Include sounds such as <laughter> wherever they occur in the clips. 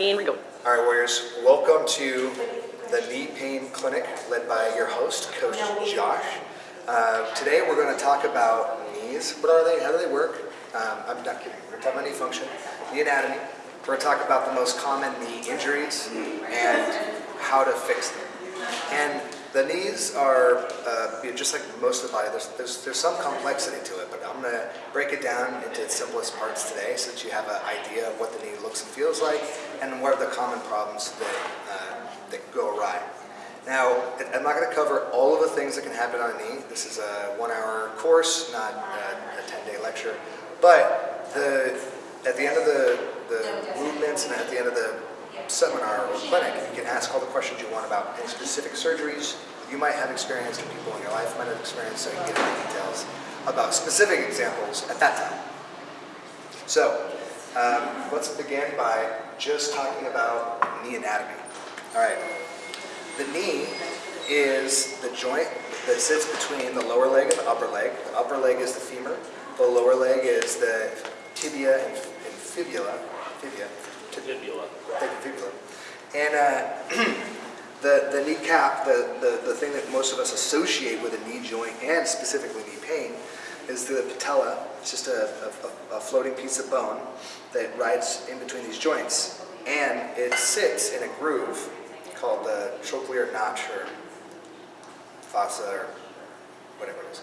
And we go. All right, Warriors, welcome to the Knee Pain Clinic led by your host, Coach Josh. Uh, today we're going to talk about knees. What are they? How do they work? Um, I'm not kidding. We're going to talk about knee function, knee anatomy. We're going to talk about the most common knee injuries and how to fix them. And the knees are, uh, just like most of the body, there's, there's, there's some complexity to it, but I'm going to break it down into its simplest parts today so that you have an idea of what the knee looks and feels like and what are the common problems that, uh, that go awry. Now, I'm not going to cover all of the things that can happen on a knee. This is a one-hour course, not a 10-day lecture. But the, at the end of the, the movements and at the end of the seminar or clinic, you can ask all the questions you want about any specific surgeries you might have experienced and people in your life might have experienced, so you can get into details about specific examples at that time. So, um, let's begin by just talking about knee anatomy. All right, the knee is the joint that sits between the lower leg and the upper leg. The upper leg is the femur, the lower leg is the tibia and, and fibula, fibia, Fibula. Thank you, fibula. And uh, <clears throat> the, the kneecap, the, the, the thing that most of us associate with a knee joint and specifically knee pain is the patella. It's just a, a, a floating piece of bone that rides in between these joints. And it sits in a groove called the trochlear notch or fossa or whatever it is.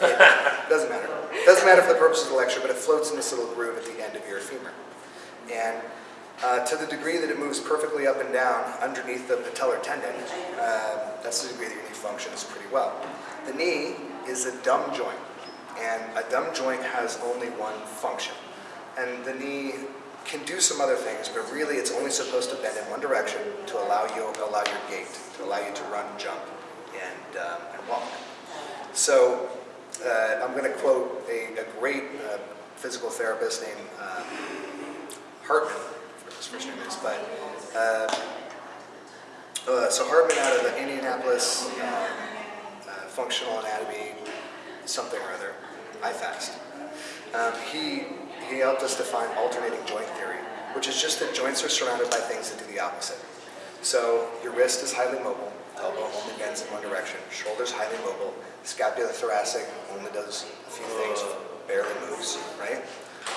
It <laughs> doesn't matter. It doesn't matter for the purposes of the lecture, but it floats in this little groove at the end of your femur. And uh, to the degree that it moves perfectly up and down underneath the patellar tendon, uh, that's the degree that your knee functions pretty well. The knee is a dumb joint, and a dumb joint has only one function. And the knee can do some other things, but really it's only supposed to bend in one direction to allow you allow your gait, to allow you to run, jump, and, um, and walk. So uh, I'm going to quote a, a great uh, physical therapist named um, Hartman, his first name is, but uh, uh, so Hartman out of the Indianapolis um, uh, Functional Anatomy, something or other, IFAST. Um, he he helped us define alternating joint theory, which is just that joints are surrounded by things that do the opposite. So your wrist is highly mobile, elbow only bends in one direction, shoulder's highly mobile, scapula thoracic only does a few things, barely moves, right?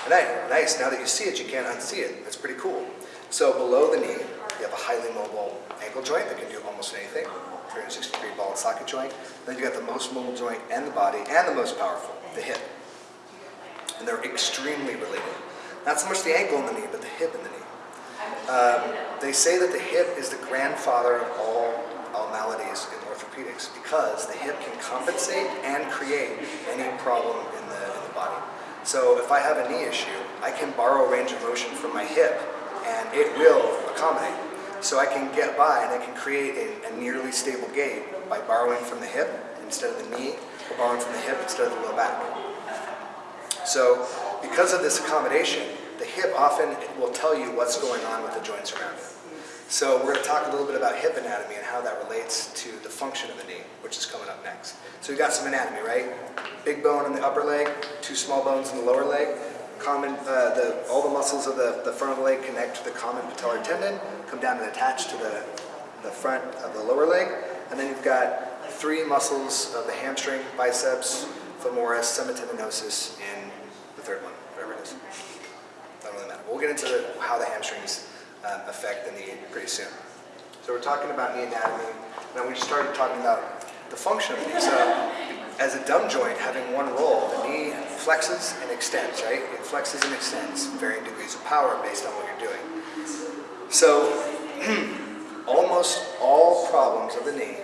And nice, now that you see it, you can't unsee it. That's pretty cool. So below the knee, you have a highly mobile ankle joint that can do almost anything, 360 degree ball and socket joint. Then you got the most mobile joint in the body and the most powerful, the hip and they're extremely related. Not so much the ankle and the knee, but the hip and the knee. Um, they say that the hip is the grandfather of all, all maladies in orthopedics because the hip can compensate and create any problem in the. So if I have a knee issue, I can borrow range of motion from my hip and it will accommodate. So I can get by and I can create a, a nearly stable gait by borrowing from the hip instead of the knee, or borrowing from the hip instead of the low back. So because of this accommodation, the hip often will tell you what's going on with the joints around it. So we're going to talk a little bit about hip anatomy and how that relates to the function of the knee, which is coming up next. So we've got some anatomy, right? Big bone in the upper leg, two small bones in the lower leg. Common, uh, the, all the muscles of the, the front of the leg connect to the common patellar tendon, come down and attach to the, the front of the lower leg. And then you've got three muscles of the hamstring, biceps, femoris, semitendinosus, and the third one, whatever it is. Doesn't really matter. We'll get into the, how the hamstrings um, affect the knee pretty soon. So we're talking about knee anatomy, and we started talking about the function of the knee. So as a dumb joint having one role, the knee flexes and extends, right? It flexes and extends, varying degrees of power based on what you're doing. So <clears throat> almost all problems of the knee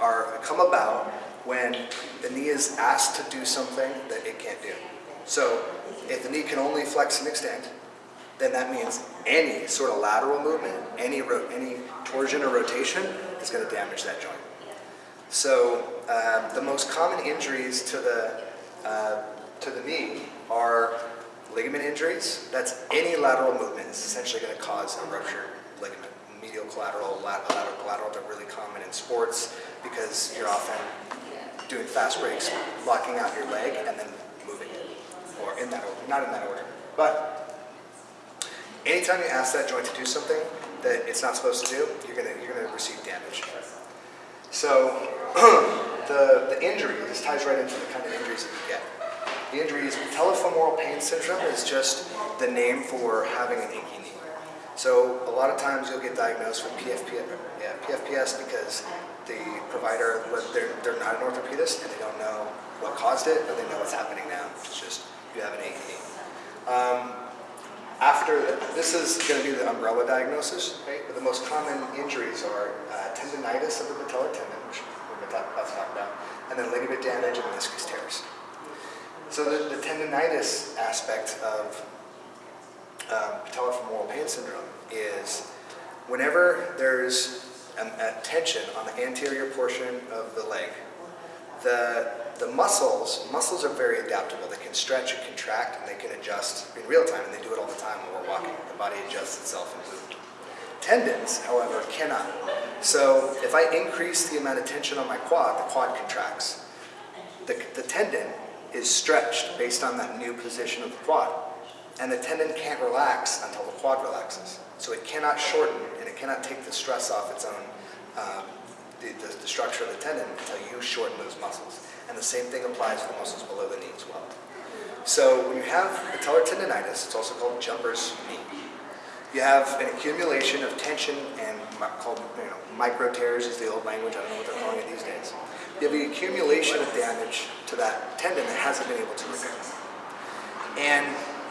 are come about when the knee is asked to do something that it can't do. So if the knee can only flex and extend, then that means any sort of lateral movement, any, any torsion or rotation is going to damage that joint. So um, the most common injuries to the, uh, to the knee are ligament injuries. That's any lateral movement is essentially going to cause a ruptured ligament. Medial collateral, lateral collateral they're really common in sports because you're often doing fast breaks, locking out your leg and then moving it, or in that order, not in that order. But anytime you ask that joint to do something that it's not supposed to do, you're gonna, you're gonna receive damage. So, <clears throat> the, the injury, this ties right into the kind of injuries that you get. The injury is patellofemoral pain syndrome is just the name for having an achy knee. So a lot of times you'll get diagnosed with PFP, yeah, PFPS because the provider, they're, they're not an orthopedist and they don't know what caused it, but they know what's happening now. It's just you have an achy knee. Um, after, this is going to be the umbrella diagnosis, right? But the most common injuries are uh, tendonitis of the patellar tendon, which we're about to talk about, and then ligament damage and meniscus tears. So the, the tendonitis aspect of um, patellofemoral pain syndrome is whenever there's a, a tension on the anterior portion of the leg, the, the muscles, muscles are very adaptable. They can stretch and contract and they can adjust in real time and they do it all the time when we're walking. The body adjusts itself and moves. Tendons, however, cannot. So if I increase the amount of tension on my quad, the quad contracts. The, the tendon is stretched based on that new position of the quad. And the tendon can't relax until the quad relaxes. So it cannot shorten and it cannot take the stress off its own um, the, the, the, structure of the tendon until you shorten those muscles. And the same thing applies to the muscles below the knee as well. So when you have patellar tendonitis, it's also called jumper's knee. You have an accumulation of tension and called you know, micro tears is the old language, I don't know what they're calling it these days. You have the accumulation of damage to that tendon that hasn't been able to repair. And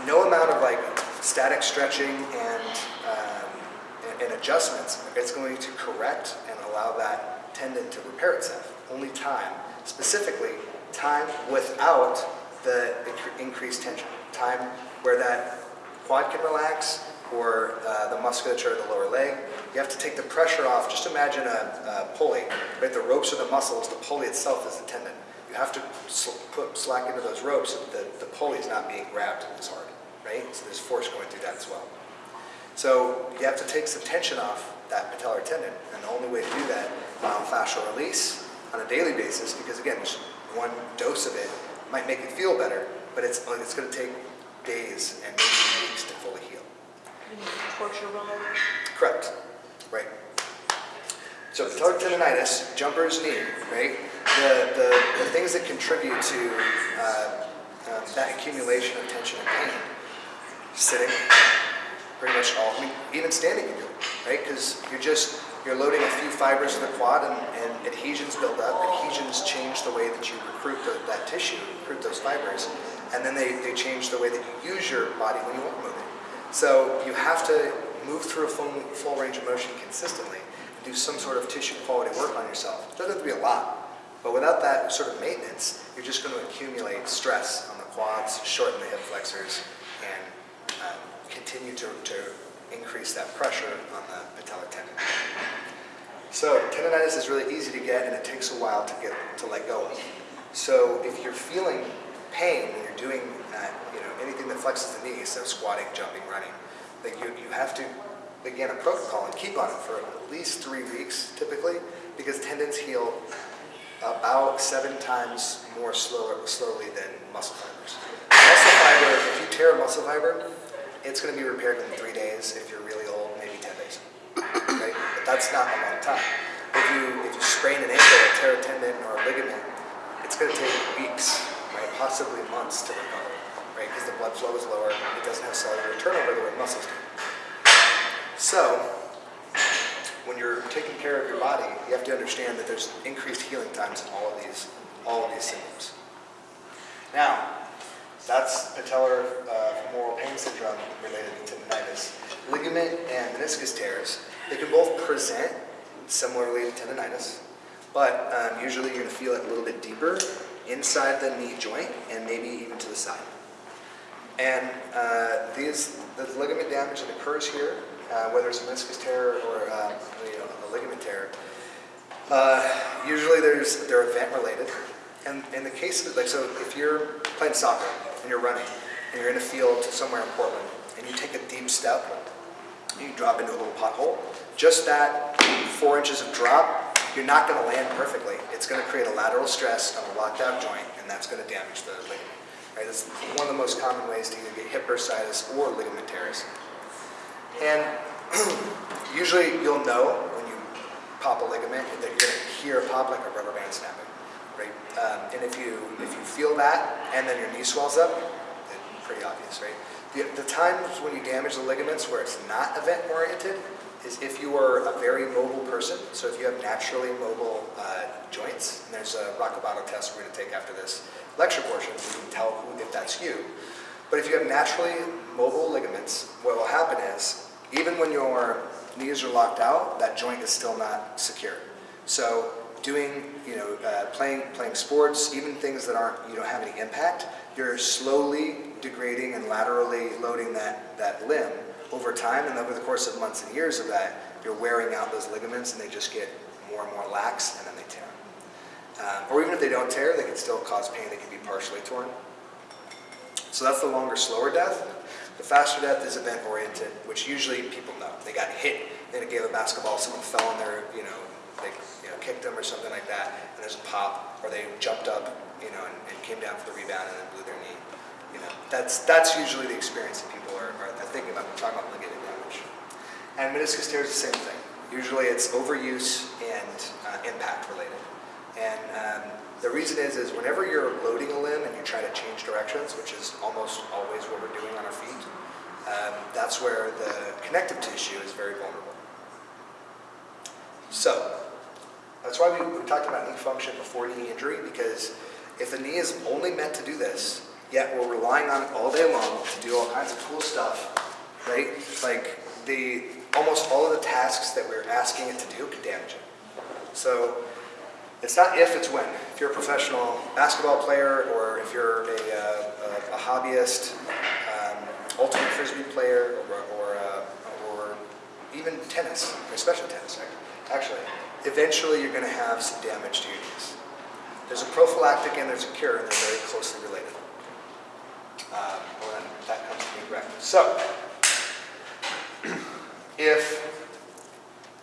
no amount of like static stretching and, um, and, and adjustments is going to correct and allow that tendon to repair itself. Only time, specifically time without the increased tension. Time where that quad can relax or uh, the musculature of the lower leg. You have to take the pressure off. Just imagine a, a pulley, right? The ropes are the muscles, the pulley itself is the tendon. You have to sl put slack into those ropes so that the, the pulley is not being grabbed as hard, right? So there's force going through that as well. So you have to take some tension off that patellar tendon, and the only way to do that myofascial release on a daily basis because again, just one dose of it might make it feel better, but it's, it's going to take days and maybe weeks to fully heal. Torture? Correct. Right. So tendonitis, jumper's knee, right? The, the, the things that contribute to uh, um, that accumulation of tension and pain, sitting, pretty much all, I mean, even standing you do, right? Because you're just, you're loading a few fibers of the quad and, and adhesions build up. Adhesions change the way that you recruit the, that tissue, recruit those fibers, and then they, they change the way that you use your body when you are moving. So you have to move through a full, full range of motion consistently and do some sort of tissue quality work on yourself. It doesn't have to be a lot, but without that sort of maintenance, you're just going to accumulate stress on the quads, shorten the hip flexors, and um, continue to, to increase that pressure on the patellar tendon. So tendonitis is really easy to get and it takes a while to get to let go of. So if you're feeling pain when you're doing uh, you know, anything that flexes the knee, so squatting, jumping, running, then you, you have to begin a protocol and keep on it for at least three weeks typically because tendons heal about seven times more slower, slowly than muscle fibers. Muscle fiber, if you tear a muscle fiber, it's going to be repaired in three days. If you're really old, maybe 10 days. Right? But that's not a long time. If you, if you sprain an ankle, or tear a tendon, or a ligament, it's going to take weeks, right? possibly months to recover, right? Because the blood flow is lower, it doesn't have cellular turnover the way muscles do. So, when you're taking care of your body, you have to understand that there's increased healing times in all of these, all of these symptoms. Now, that's patellar uh, femoral pain syndrome related to tendonitis. Ligament and meniscus tears, they can both present similarly to tendonitis, but um, usually you're to feel it a little bit deeper inside the knee joint and maybe even to the side. And uh, these, the ligament damage that occurs here, uh, whether it's a meniscus tear or uh, you know, a ligament tear, uh, usually there's, they're event related. And in the case of, like, so if you're playing soccer and you're running and you're in a field somewhere in Portland and you take a deep step, and you drop into a little pothole, just that four inches of drop, you're not going to land perfectly. It's going to create a lateral stress on a locked out joint and that's going to damage the ligament. Right? That's one of the most common ways to either get hip bursitis or ligament tears. And <clears throat> usually you'll know when you pop a ligament that you're gonna hear a pop like a rubber band snapping, right? Um, and if you if you feel that and then your knee swells up, pretty obvious, right? The, the times when you damage the ligaments where it's not event oriented is if you are a very mobile person. So if you have naturally mobile uh, joints, and there's a Rockabato test we're going to take after this lecture portion, you can tell who, if that's you. But if you have naturally mobile ligaments, what will happen is, even when your knees are locked out, that joint is still not secure. So doing, you know, uh, playing, playing sports, even things that aren't, you don't have any impact, you're slowly degrading and laterally loading that, that limb over time, and over the course of months and years of that, you're wearing out those ligaments and they just get more and more lax and then they tear. Um, or even if they don't tear, they can still cause pain, they can be partially torn. So that's the longer, slower death. The faster death is event oriented, which usually people know. They got hit in a game of basketball, someone fell on their, you know, they you know, kicked them or something like that, and there's a pop, or they jumped up, you know, and, and came down for the rebound and then blew their knee. You know, that's that's usually the experience that people are, are thinking about when talking about ligament damage. And meniscus tear is the same thing. Usually it's overuse and uh, impact related. And um, the reason is, is whenever you're loading a limb and you try to change directions, which is almost always what we're doing on our feet, um, that's where the connective tissue is very vulnerable. So, that's why we, we talked about knee function before knee injury, because if the knee is only meant to do this, yet we're relying on it all day long to do all kinds of cool stuff, right? Like the almost all of the tasks that we're asking it to do could damage it. So it's not if, it's when. If you're a professional basketball player or if you're a, uh, a, a hobbyist, um, ultimate frisbee player, or, or, uh, or even tennis, especially tennis, actually, eventually you're going to have some damage to your knees. There's a prophylactic and there's a cure, and they're very closely related. Um, when that comes to be correct. So, <clears throat> if,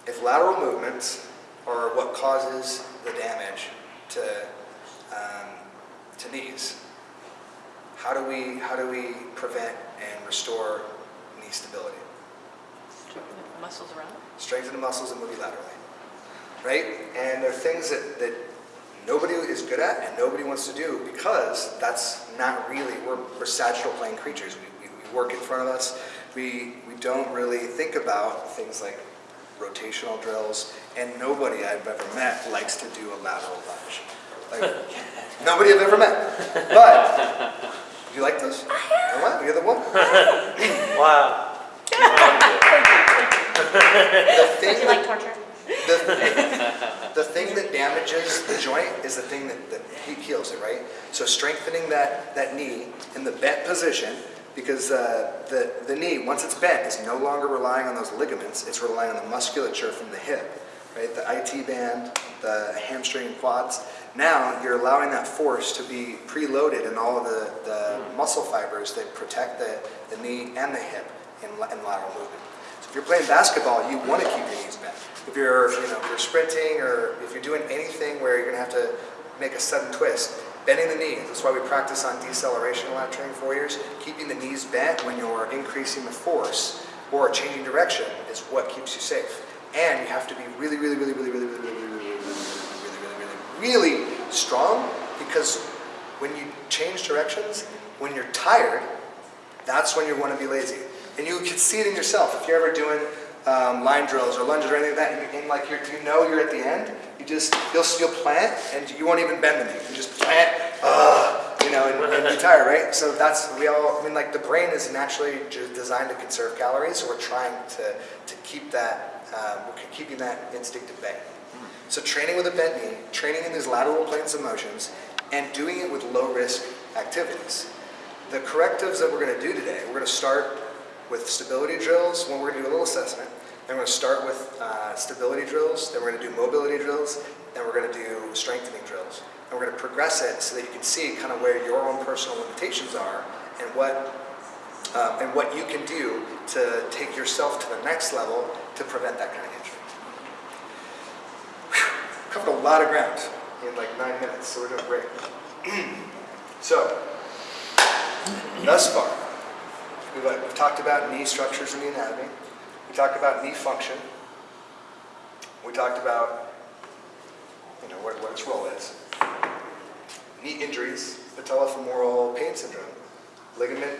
if lateral movements are what causes the damage to, um, to knees, how do we, how do we prevent and restore knee stability? Strengthen the Muscles around. Strengthen the muscles and move you laterally. Right? And there are things that, that nobody is good at and nobody wants to do because that's not really, we're, we're sagittal plane creatures. We, we, we work in front of us. We, we don't really think about things like rotational drills and nobody I've ever met likes to do a lateral lunge. Like, <laughs> nobody I've ever met. But, you like this? I have. You're the one. Wow. <laughs> The thing Do you that like torture? The, the thing that damages the joint is the thing that, that he- heals it, right? So strengthening that, that knee in the bent position, because uh, the, the knee, once it's bent, is no longer relying on those ligaments, it's relying on the musculature from the hip, right? The IT band, the hamstring and quads. Now you're allowing that force to be preloaded in all of the, the muscle fibers that protect the, the knee and the hip in, in lateral movement. If you're playing basketball, you want to keep your knees bent. If you're, you know, if you're sprinting or if you're doing anything where you're going to have to make a sudden twist, bending the knee. That's why we practice on deceleration a lot training four years. Keeping the knees bent when you're increasing the force or changing direction is what keeps you safe. And you have to be really, really, really, really, really, really, really, really, really, really, really, really, really, really strong because when you change directions, when you're tired, that's when you want to be lazy. And you can see it in yourself. If you're ever doing um, line drills or lunges or anything like that, and, you- like you're, you know you're at the end, you just, you'll, you'll plant and you won't even bend the knee. You just plant, uh, you know, and, and <laughs> be tired, right? So that's, we all, I mean, like the brain is naturally designed to conserve calories, so we're trying to, to keep that, um, we're keeping that instinct at bay. So training with a bent knee, training in these lateral planes of motions, and doing it with low risk activities. The correctives that we're going to do today, we're going to start with stability drills, when we're going to do a little assessment. Then we're going to start with uh, stability drills, then we're going to do mobility drills, then we're going to do strengthening drills. And we're going to progress it so that you can see kind of where your own personal limitations are and what um, and what you can do to take yourself to the next level to prevent that kind of injury. Whew, Covered a lot of ground in like nine minutes, so we're doing great. <clears throat> so, thus far, we've, we've talked about knee structures in the anatomy. We talked about knee function. We talked about, you know, what, what its role is. Knee injuries, patellofemoral pain syndrome, ligament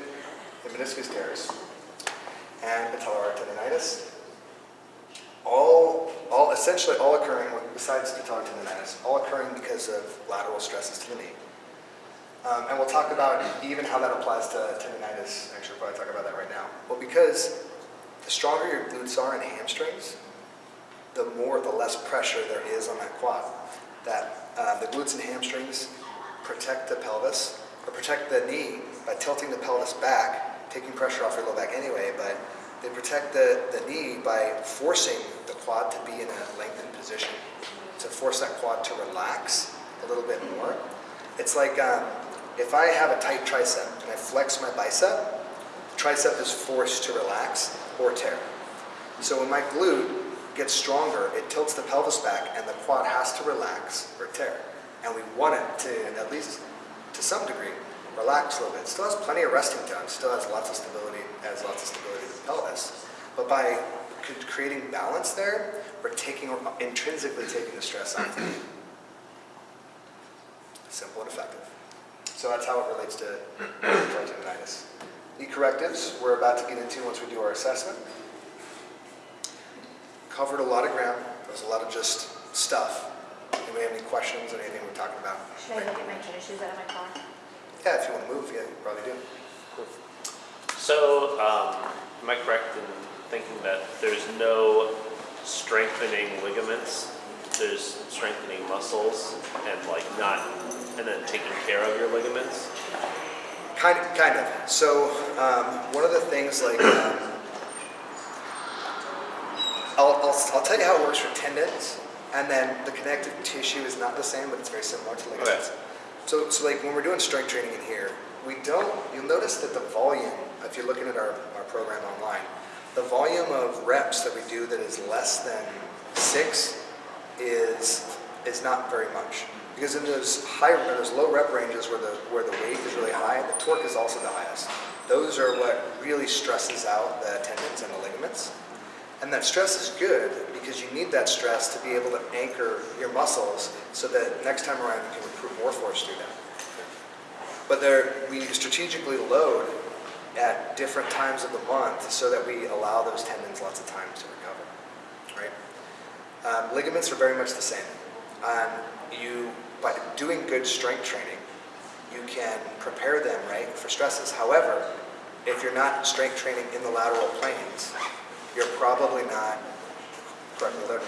and meniscus tears, and patellar tendonitis. All, all essentially all occurring, besides patellar tendonitis, all occurring because of lateral stresses to the knee. Um, and we'll talk about even how that applies to tendonitis. Actually, we'll probably talk about that right now. Well, because the stronger your glutes are and hamstrings, the more, the less pressure there is on that quad. That uh, the glutes and hamstrings protect the pelvis or protect the knee by tilting the pelvis back, taking pressure off your low back anyway, but they protect the, the knee by forcing the quad to be in a lengthened position, to force that quad to relax a little bit more. It's like um, if I have a tight tricep and I flex my bicep, tricep is forced to relax or tear. So when my glute gets stronger, it tilts the pelvis back and the quad has to relax or tear. And we want it to, at least to some degree, relax a little bit. Still has plenty of resting time, still has lots of stability, has lots of stability to the pelvis. But by creating balance there, we're taking, intrinsically taking the stress off. Simple and effective. So that's how it relates to <clears throat> tendonitis. Knee correctives, we're about to get into once we do our assessment. Covered a lot of ground. There was a lot of just stuff. Anybody have any questions or anything we're talking about? Should I go get my tennis shoes out of my car? Yeah, if you want to move, yeah, you probably do. So, um, am I correct in thinking that there's no strengthening ligaments? There's strengthening muscles and like not, and then taking care of your ligaments? Kind of, kind of. So um, one of the things like, um, I'll, I'll, I'll tell you how it works for tendons, and then the connective tissue is not the same, but it's very similar to ligaments. So, so like when we're doing strength training in here, we don't, you'll notice that the volume, if you're looking at our, our program online, the volume of reps that we do that is less than six is, is not very much. Because in those high, those low rep ranges where the, where the weight is really high, the torque is also the highest. Those are what really stresses out the tendons and the ligaments. And that stress is good because you need that stress to be able to anchor your muscles so that next time around you can recruit more force through them. But there, we strategically load at different times of the month so that we allow those tendons lots of time to recover, right? Um, ligaments are very much the same. Um, you, by doing good strength training, you can prepare them, right, for stresses. However, if you're not strength training in the lateral planes, you're probably not correctly them.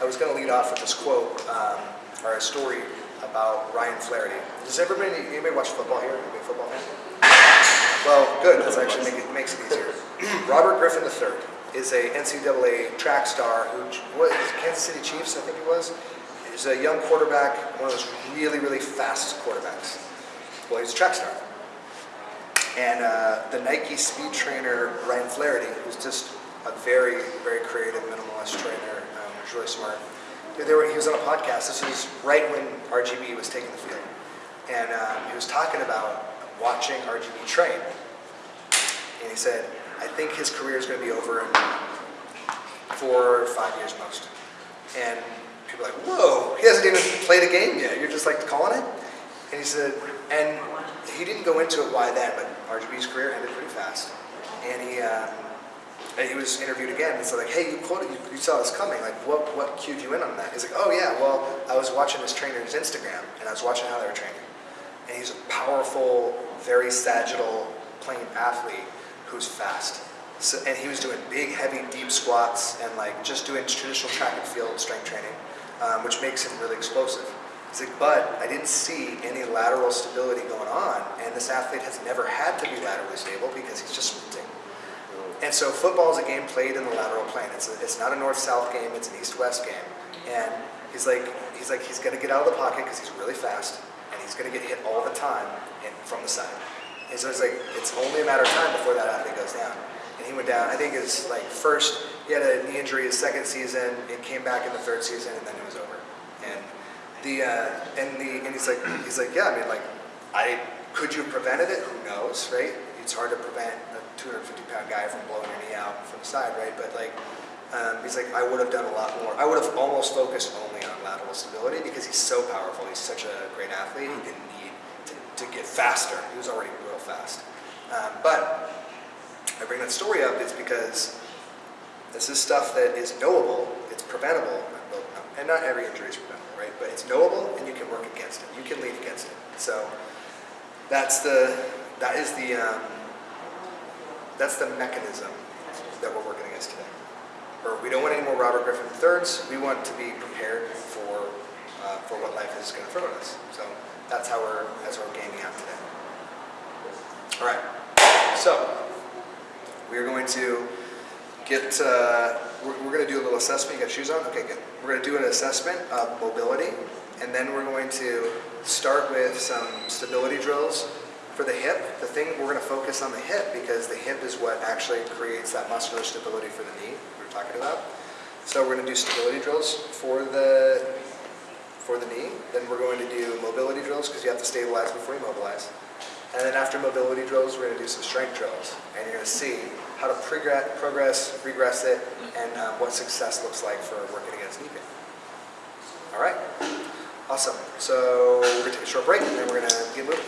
I was going to lead off with this quote, um, or a story about Ryan Flaherty. Does everybody, anybody watch football here? Anybody football fan? Well, good. That's actually make it, makes it easier. <clears throat> Robert Griffin III is a NCAA track star who was Kansas City Chiefs, I think he was. He's a young quarterback, one of those really, really fast quarterbacks. Well, he's a track star. And uh, the Nike speed trainer, Ryan Flaherty, who's just a very, very creative minimalist trainer, um, really smart. They were, he was on a podcast. This was right when RG3 was taking the field. And um, he was talking about watching RG3 train. And he said, I think his career is going to be over in four or five years most. And people are like, whoa, he hasn't even played a game yet. You're just like calling it? And he said, and he didn't go into it why then, but RG3's career ended pretty fast. And he, um, and he was interviewed again. And so like, hey, you quoted, you, you saw this coming. Like, what, what cued you in on that? He's like, oh yeah, well, I was watching his trainer's Instagram, and I was watching how they were training. And he's a powerful, very sagittal, playing athlete who's fast. So, and he was doing big, heavy, deep squats and like just doing traditional track and field strength training, um, which makes him really explosive. He's like, but I didn't see any lateral stability going on, and this athlete has never had to be laterally stable because he's just sprinting. And so football is a game played in the lateral plane. It's, a, it's not a north-south game, it's an east-west game. And he's like, he's like, he's gonna get out of the pocket because he's really fast, and he's gonna get hit all the time and from the side. And so it's like, it's only a matter of time before that athlete goes down. And he went down, I think his like first, he had a knee injury his second season, and came back in the third season, and then it was over. And the, uh, and the, and he's like, he's like, yeah, I mean, like, I, could you have prevented it? Who knows, right? It's hard to prevent a 250 pound guy from blowing your knee out from the side, right? But like, um, he's like, I would have done a lot more. I would have almost focused only on lateral stability because he's so powerful. He's such a great athlete. He didn't need to, to get faster. He was already real fast. Um, but I bring that story up is because this is stuff that is knowable, it's preventable, and not every injury is preventable, right? But it's knowable and you can work against it. You can lead against it. So that's the, that is the, um, that's the mechanism that we're working against today. Or we don't want any more Robert Griffin thirds. We want to be prepared for, uh, for what life is going to throw at us. So that's how we're, that's how we're gaming out today. All right. So we are going to get, uh, we're, we're going to do a little assessment. You got shoes on? Okay, good. We're going to do an assessment of mobility, and then we're going to start with some stability drills for the hip. The thing we're going to focus on the hip because the hip is what actually creates that muscular stability for the knee we were talking about. So we're going to do stability drills for the for the knee. Then we're going to do mobility drills because you have to stabilize before you mobilize. And then after mobility drills, we're going to do some strength drills. And you're going to see how to progress, progress regress it, and um, what success looks like for working against knee pain. All right? Awesome. So we're to take a short break, and then we're going to get moving.